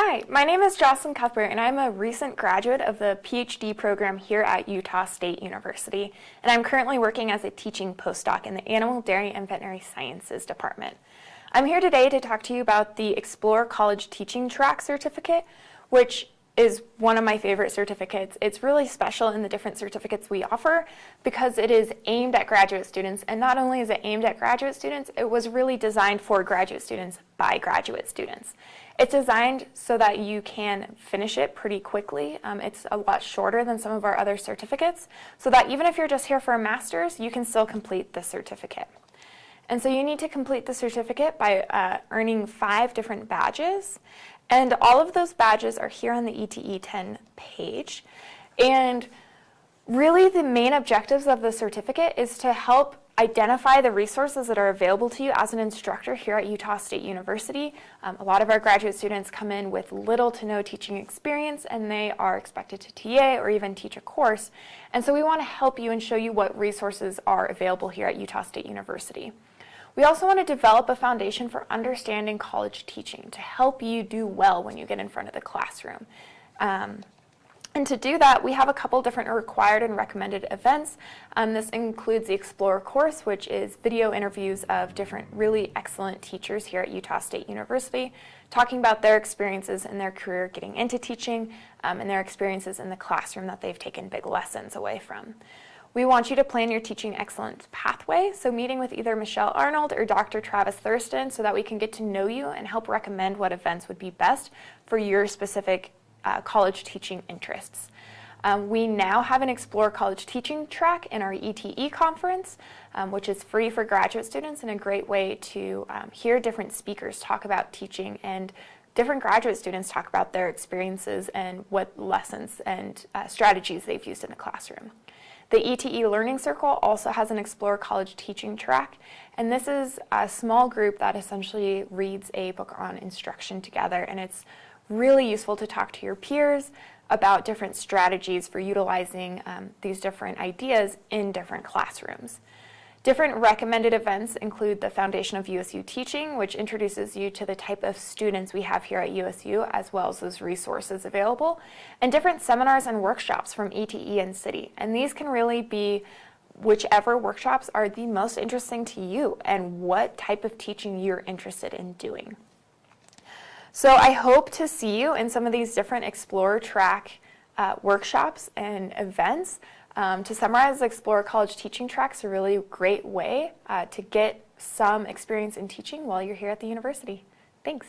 Hi, my name is Jocelyn Cuthbert and I'm a recent graduate of the PhD program here at Utah State University and I'm currently working as a teaching postdoc in the Animal, Dairy, and Veterinary Sciences Department. I'm here today to talk to you about the Explore College Teaching Track Certificate, which is one of my favorite certificates. It's really special in the different certificates we offer because it is aimed at graduate students. And not only is it aimed at graduate students, it was really designed for graduate students by graduate students. It's designed so that you can finish it pretty quickly. Um, it's a lot shorter than some of our other certificates, so that even if you're just here for a master's, you can still complete the certificate. And so you need to complete the certificate by uh, earning five different badges. And all of those badges are here on the ETE 10 page. And really the main objectives of the certificate is to help identify the resources that are available to you as an instructor here at Utah State University. Um, a lot of our graduate students come in with little to no teaching experience and they are expected to TA or even teach a course. And so we want to help you and show you what resources are available here at Utah State University. We also want to develop a foundation for understanding college teaching to help you do well when you get in front of the classroom. Um, and to do that, we have a couple different required and recommended events. Um, this includes the Explore course, which is video interviews of different really excellent teachers here at Utah State University, talking about their experiences in their career getting into teaching um, and their experiences in the classroom that they've taken big lessons away from. We want you to plan your teaching excellence pathway, so meeting with either Michelle Arnold or Dr. Travis Thurston so that we can get to know you and help recommend what events would be best for your specific uh, college teaching interests. Um, we now have an Explore College Teaching track in our ETE conference, um, which is free for graduate students and a great way to um, hear different speakers talk about teaching and different graduate students talk about their experiences and what lessons and uh, strategies they've used in the classroom. The ETE Learning Circle also has an Explore College teaching track, and this is a small group that essentially reads a book on instruction together, and it's really useful to talk to your peers about different strategies for utilizing um, these different ideas in different classrooms. Different recommended events include the Foundation of USU Teaching, which introduces you to the type of students we have here at USU, as well as those resources available, and different seminars and workshops from ETE and City. And these can really be whichever workshops are the most interesting to you and what type of teaching you're interested in doing. So I hope to see you in some of these different Explore track uh, workshops and events. Um, to summarize, Explore College teaching tracks a really great way uh, to get some experience in teaching while you're here at the university. Thanks.